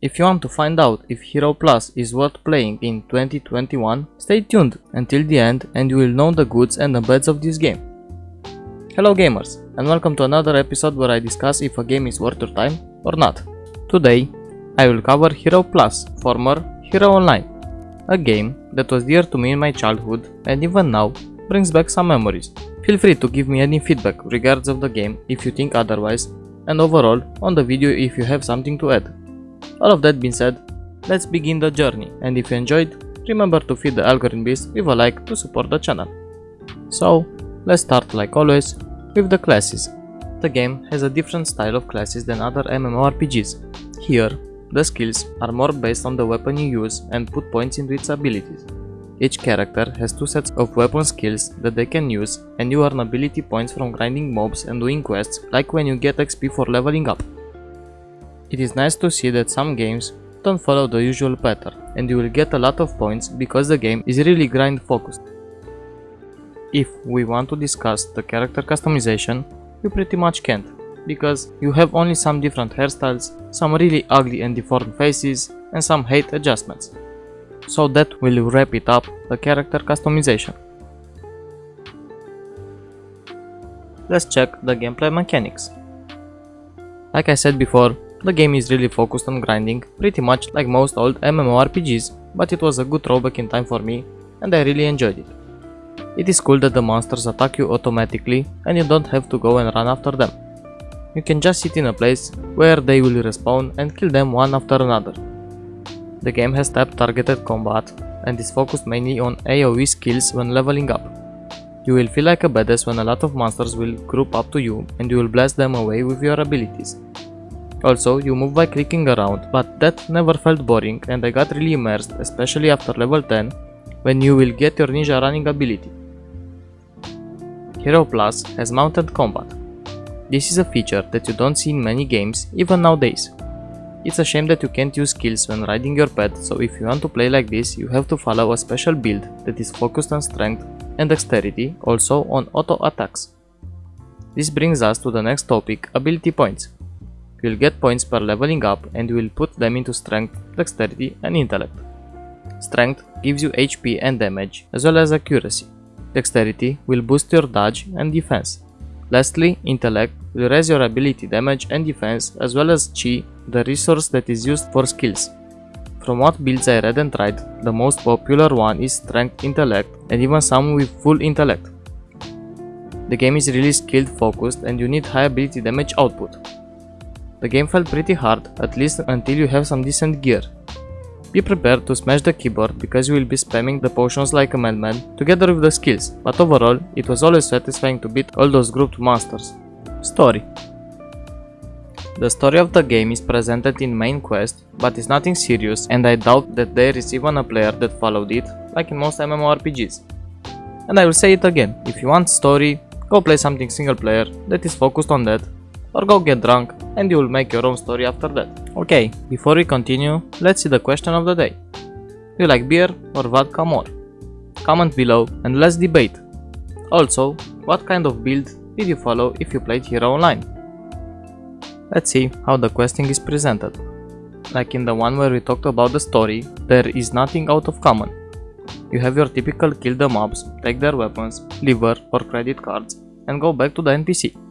If you want to find out if Hero Plus is worth playing in 2021, stay tuned until the end and you will know the goods and the bads of this game. Hello gamers and welcome to another episode where I discuss if a game is worth your time or not. Today, I will cover Hero Plus, former Hero Online, a game that was dear to me in my childhood and even now brings back some memories. Feel free to give me any feedback regards of the game if you think otherwise and overall on the video if you have something to add. All of that being said, let's begin the journey and if you enjoyed, remember to feed the algorithm beast with a like to support the channel. So, let's start like always with the classes. The game has a different style of classes than other MMORPGs. Here, the skills are more based on the weapon you use and put points into its abilities. Each character has two sets of weapon skills that they can use and you earn ability points from grinding mobs and doing quests like when you get XP for leveling up. It is nice to see that some games don't follow the usual pattern and you will get a lot of points because the game is really grind focused. If we want to discuss the character customization, you pretty much can't, because you have only some different hairstyles, some really ugly and deformed faces, and some height adjustments. So that will wrap it up, the character customization. Let's check the gameplay mechanics. Like I said before, the game is really focused on grinding, pretty much like most old MMORPGs, but it was a good throwback in time for me and I really enjoyed it. It is cool that the monsters attack you automatically and you don't have to go and run after them. You can just sit in a place where they will respawn and kill them one after another. The game has tab targeted combat and is focused mainly on AoE skills when leveling up. You will feel like a badass when a lot of monsters will group up to you and you will blast them away with your abilities. Also, you move by clicking around, but that never felt boring and I got really immersed, especially after level 10, when you will get your ninja running ability. Hero Plus has mounted combat. This is a feature that you don't see in many games, even nowadays. It's a shame that you can't use skills when riding your pet, so if you want to play like this, you have to follow a special build that is focused on strength and dexterity, also on auto attacks. This brings us to the next topic, ability points. You will get points per leveling up and will put them into strength, dexterity and intellect. Strength gives you HP and damage, as well as accuracy. Dexterity will boost your dodge and defense. Lastly, intellect will raise your ability damage and defense as well as chi, the resource that is used for skills. From what builds I read and tried, the most popular one is strength intellect and even some with full intellect. The game is really skill focused and you need high ability damage output. The game felt pretty hard, at least until you have some decent gear. Be prepared to smash the keyboard because you will be spamming the potions like a madman together with the skills, but overall it was always satisfying to beat all those grouped monsters. Story The story of the game is presented in main quest, but is nothing serious and I doubt that there is even a player that followed it, like in most MMORPGs. And I will say it again, if you want story, go play something single player that is focused on that or go get drunk and you will make your own story after that. Okay, before we continue, let's see the question of the day. Do you like beer or vodka more? Comment below and let's debate. Also, what kind of build did you follow if you played Hero Online? Let's see how the questing is presented. Like in the one where we talked about the story, there is nothing out of common. You have your typical kill the mobs, take their weapons, liver or credit cards and go back to the NPC.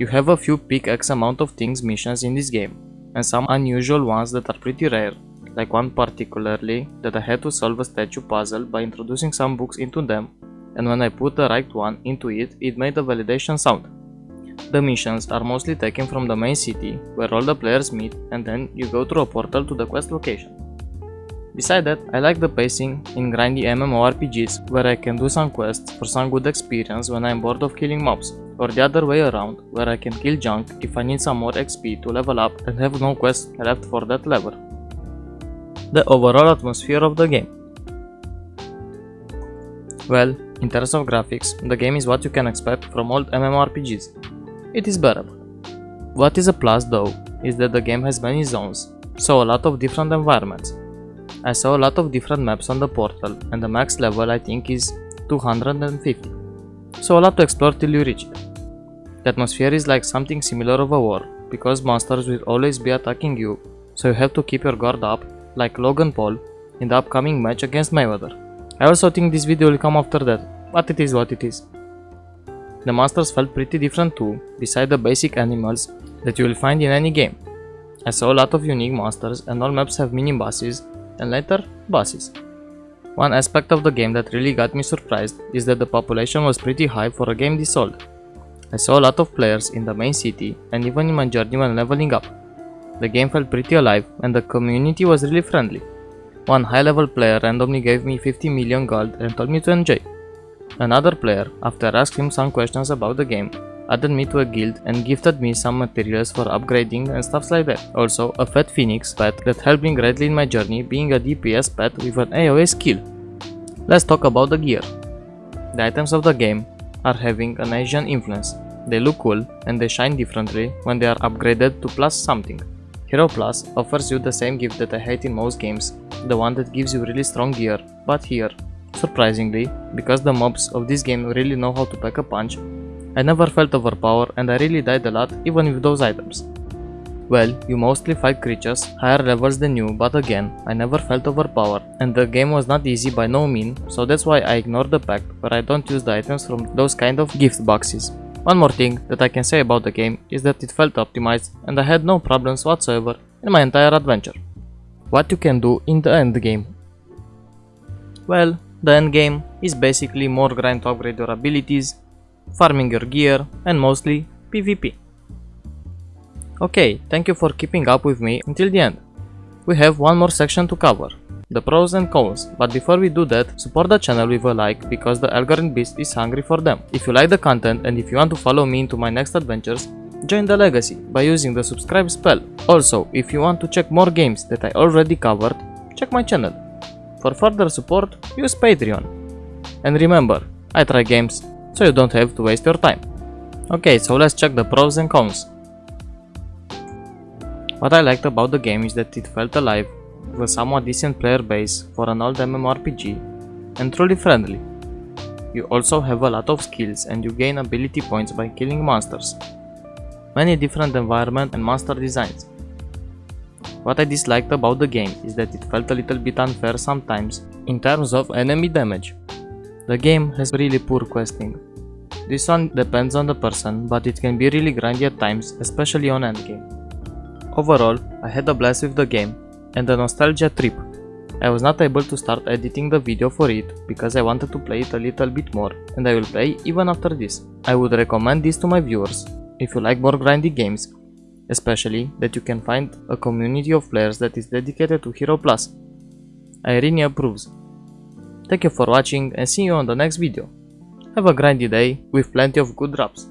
You have a few pick X amount of things missions in this game, and some unusual ones that are pretty rare, like one particularly that I had to solve a statue puzzle by introducing some books into them, and when I put the right one into it, it made a validation sound. The missions are mostly taken from the main city, where all the players meet, and then you go through a portal to the quest location. Beside that, I like the pacing in grindy MMORPGs where I can do some quests for some good experience when I'm bored of killing mobs, or the other way around where I can kill junk if I need some more XP to level up and have no quests left for that level. The overall atmosphere of the game. Well, in terms of graphics, the game is what you can expect from old MMORPGs. It is bearable. What is a plus though, is that the game has many zones, so a lot of different environments, I saw a lot of different maps on the portal and the max level I think is 250. So a lot to explore till you reach it. The atmosphere is like something similar of a war, because monsters will always be attacking you, so you have to keep your guard up, like Logan Paul in the upcoming match against Mayweather. I also think this video will come after that, but it is what it is. The monsters felt pretty different too, beside the basic animals that you will find in any game. I saw a lot of unique monsters and all maps have mini bosses and later bosses. One aspect of the game that really got me surprised is that the population was pretty high for a game this old. I saw a lot of players in the main city and even in my journey when leveling up. The game felt pretty alive and the community was really friendly. One high level player randomly gave me 50 million gold and told me to enjoy. Another player, after asking him some questions about the game, added me to a guild and gifted me some materials for upgrading and stuff like that. Also, a fat phoenix pet that helped me greatly in my journey being a DPS pet with an AoE skill. Let's talk about the gear. The items of the game are having an Asian influence. They look cool and they shine differently when they are upgraded to plus something. Hero Plus offers you the same gift that I hate in most games, the one that gives you really strong gear, but here, surprisingly, because the mobs of this game really know how to pack a punch, I never felt overpowered and I really died a lot even with those items. Well, you mostly fight creatures higher levels than you, but again, I never felt overpowered and the game was not easy by no mean, so that's why I ignore the pack where I don't use the items from those kind of gift boxes. One more thing that I can say about the game is that it felt optimized and I had no problems whatsoever in my entire adventure. What you can do in the end game? Well, the end game is basically more grind to upgrade your abilities, farming your gear and mostly PvP. Okay, thank you for keeping up with me until the end. We have one more section to cover, the pros and cons, but before we do that, support the channel with a like because the algorithm beast is hungry for them. If you like the content and if you want to follow me into my next adventures, join the legacy by using the subscribe spell. Also, if you want to check more games that I already covered, check my channel. For further support, use Patreon. And remember, I try games, so you don't have to waste your time. Okay, so let's check the pros and cons. What I liked about the game is that it felt alive, with a somewhat decent player base for an old MMORPG, and truly friendly. You also have a lot of skills and you gain ability points by killing monsters. Many different environment and monster designs. What I disliked about the game is that it felt a little bit unfair sometimes in terms of enemy damage. The game has really poor questing. This one depends on the person, but it can be really grindy at times, especially on endgame. Overall, I had a blast with the game and a nostalgia trip. I was not able to start editing the video for it because I wanted to play it a little bit more and I will play even after this. I would recommend this to my viewers if you like more grindy games, especially that you can find a community of players that is dedicated to Hero Plus. Irene approves. Thank you for watching and see you on the next video. Have a grindy day with plenty of good drops.